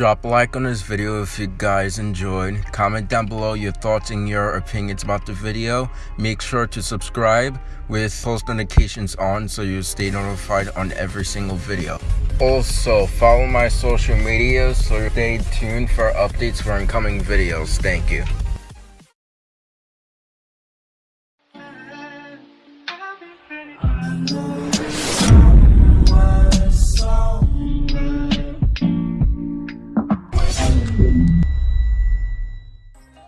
Drop a like on this video if you guys enjoyed. Comment down below your thoughts and your opinions about the video. Make sure to subscribe with post notifications on so you stay notified on every single video. Also, follow my social media so stay tuned for updates for incoming videos. Thank you.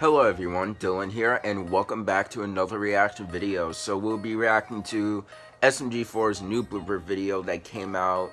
Hello everyone, Dylan here, and welcome back to another reaction video. So we'll be reacting to SMG4's new blooper video that came out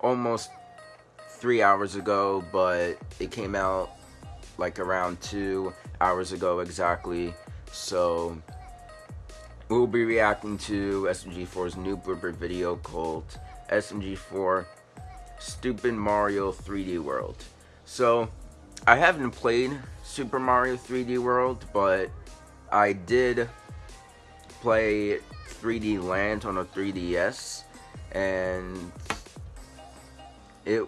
almost three hours ago, but it came out like around two hours ago exactly. So we'll be reacting to SMG4's new blooper video called SMG4 Stupid Mario 3D World. So I haven't played Super Mario 3D World, but I did play 3D Land on a 3DS, and it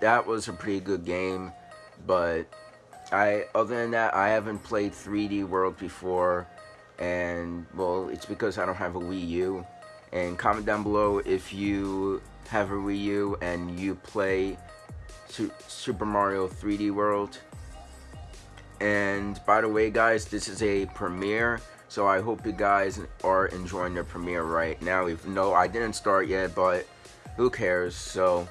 that was a pretty good game, but I other than that, I haven't played 3D World before, and well, it's because I don't have a Wii U. And comment down below if you have a Wii U and you play Super Mario 3D World. And by the way, guys, this is a premiere, so I hope you guys are enjoying the premiere right now. Even though I didn't start yet, but who cares? So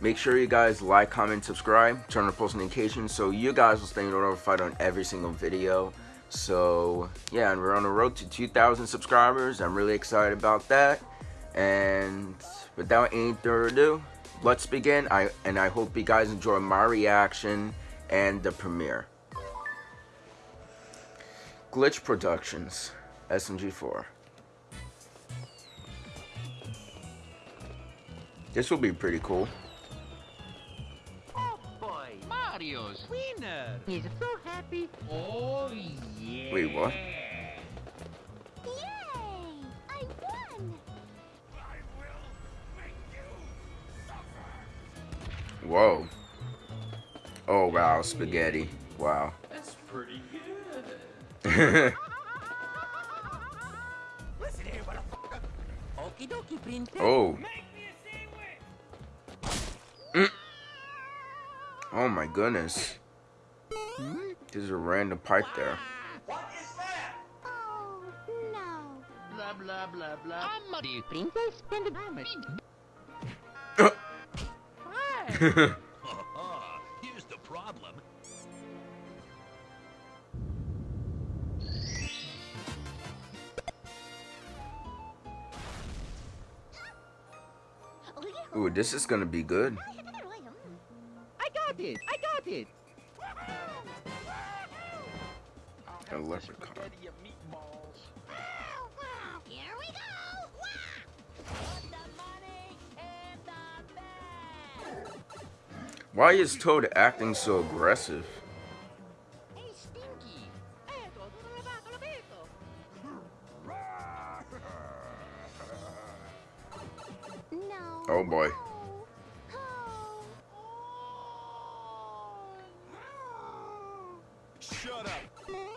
make sure you guys like, comment, subscribe, turn on post notifications so you guys will stay notified on every single video. So yeah, and we're on the road to 2,000 subscribers. I'm really excited about that. And without any further ado, let's begin. I and I hope you guys enjoy my reaction and the premiere. Glitch Productions, SMG4. This will be pretty cool. Oh boy, Mario's winner. He's so happy. Oh yeah. Wait, what? Whoa. Oh, wow, spaghetti. Wow. That's pretty good. oh. Mm. Oh my goodness. There's a random pipe there. What is that? Oh, no. Blah, blah, blah, blah. Princess Here's the problem. Ooh, this is gonna be good. I got it. I got it. A leprechaun. Here we go! Why is Toad acting so aggressive? Oh boy. Shut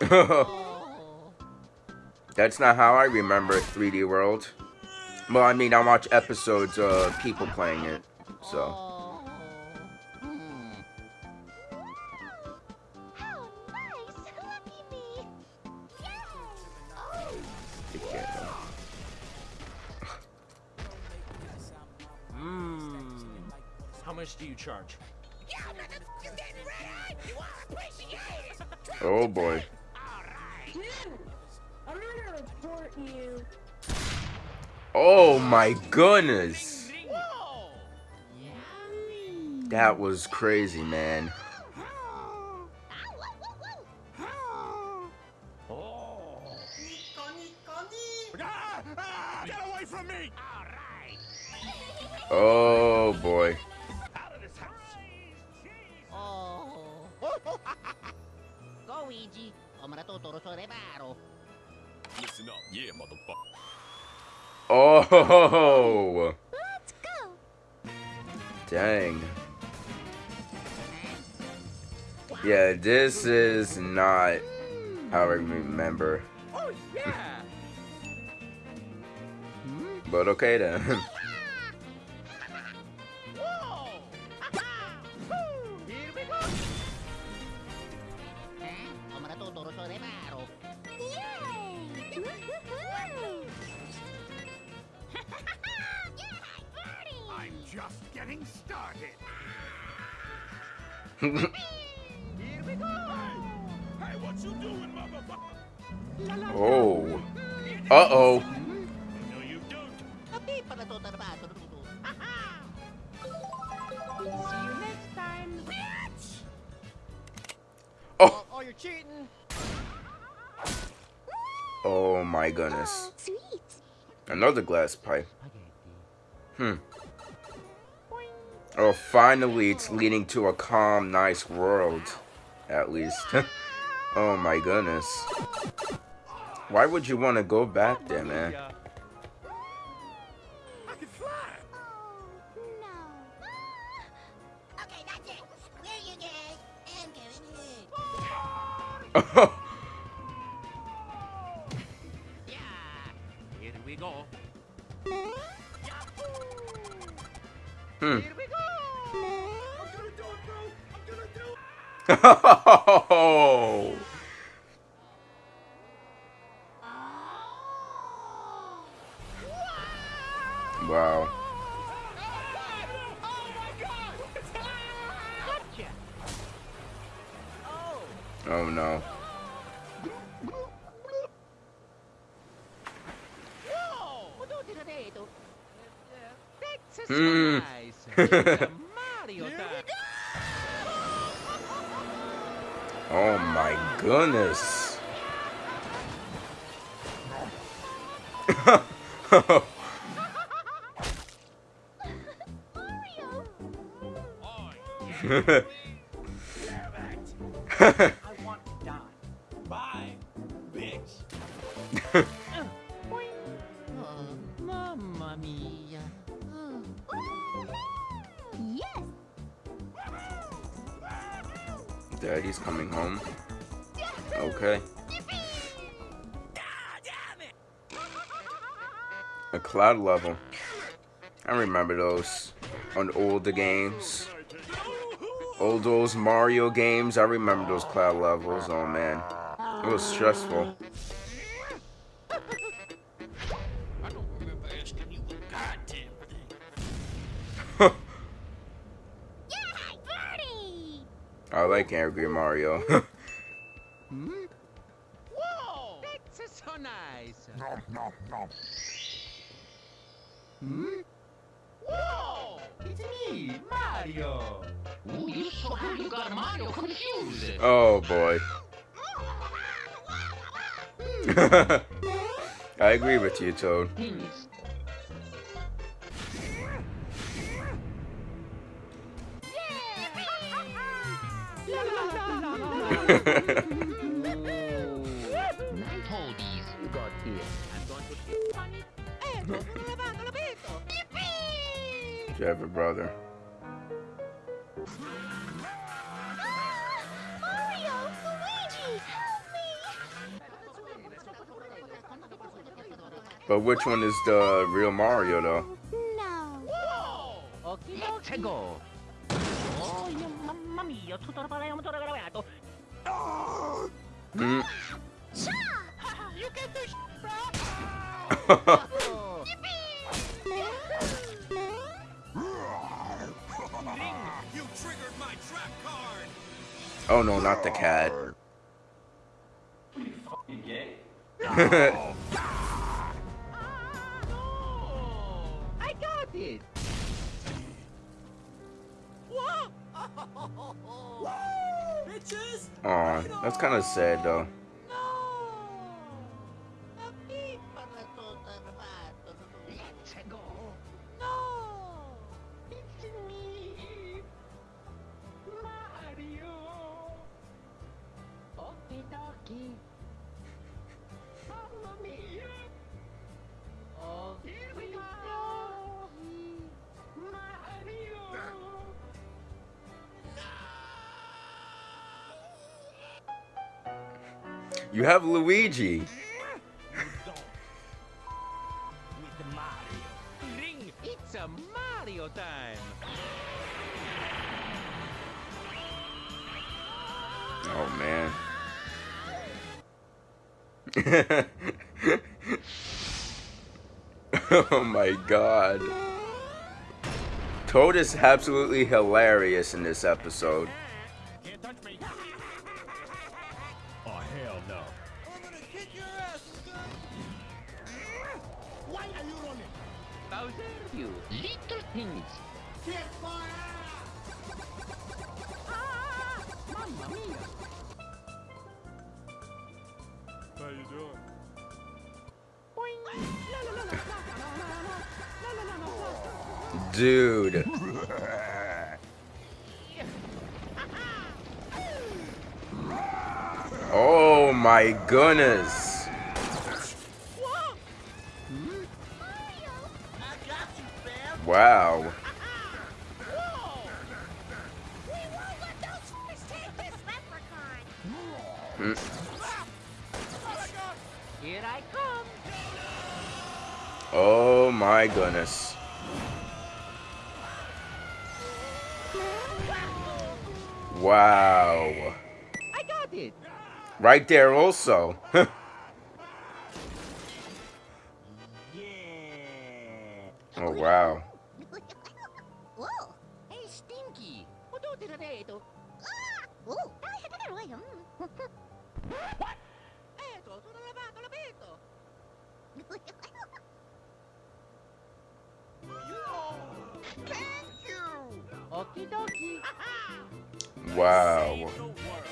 up. That's not how I remember 3D World. Well, I mean, I watch episodes of people playing it, so. Mmm. How much do you charge? Oh boy. I'm gonna report you. Oh my goodness. That was crazy, man. Oh. Ah, ah, get away from me! Oh boy. Out of this house. Oh. Luigi, omra totoro sorebaro. Listen up, yeah, motherfucker. Oh. Let's go. Dang. Yeah, this is not how I remember. Oh yeah. But okay then. tarbato. See you next time! Oh. Oh, you're cheating. Oh my goodness. Oh, sweet. Another glass pipe. Hmm. Oh, finally, it's leading to a calm, nice world. At least. oh my goodness. Why would you want to go back there, man? Yeah. Hmm. Oh. Wow. Oh! No. Whoa! Pututi na dito. That's so Hmm. Oh my goodness. Mario! A cloud level. I remember those on older games. Old those Mario games. I remember those cloud levels. Oh man. It was stressful. I don't remember asking you a goddamn thing. I like Angry Mario. Whoa! That's so nice! Hmm? Whoa! It's me, Mario! Ooh, you so good you got Mario confused. oh boy. I agree with you, Toad. Toadies. You got here. A brother. Mario! Luigi! Help me! But which one is the real Mario, though? No. Hmm? Whoa! Let's oh no, not the cat. Oh, I got it! Whoa! Bitches. Aw, that's kind of sad though. You have Luigi. It's a Mario time. Oh man. oh my god. Toad is absolutely hilarious in this episode. Hell no. I'm gonna kick your ass, son. Why are you running? Bowser, you little things. Kick my ass. Mamma mia. How you doing? Dude. Oh my goodness. Wow. Mm. Here I come. Oh my goodness. Wow. I got it. Right there also. oh wow. Whoa. Hey, Stinky. What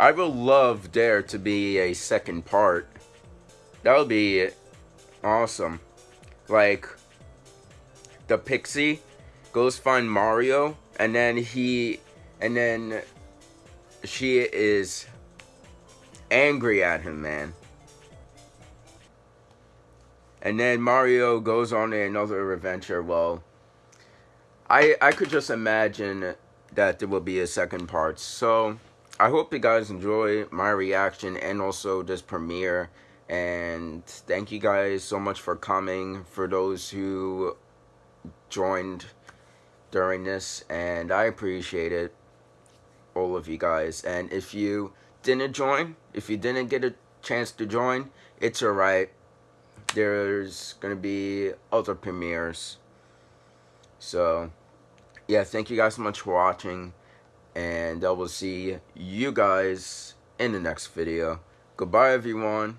I would love there to be a second part. That would be awesome. Like the pixie goes find Mario and then he and then she is angry at him, man. And then Mario goes on another adventure. Well, I I could just imagine that there will be a second part. So I hope you guys enjoy my reaction and also this premiere. And thank you guys so much for coming. For those who joined during this, and I appreciate it, all of you guys. And if you didn't join, if you didn't get a chance to join, it's alright. There's gonna be other premieres. So yeah, thank you guys so much for watching, and I will see you guys in the next video. Goodbye, everyone.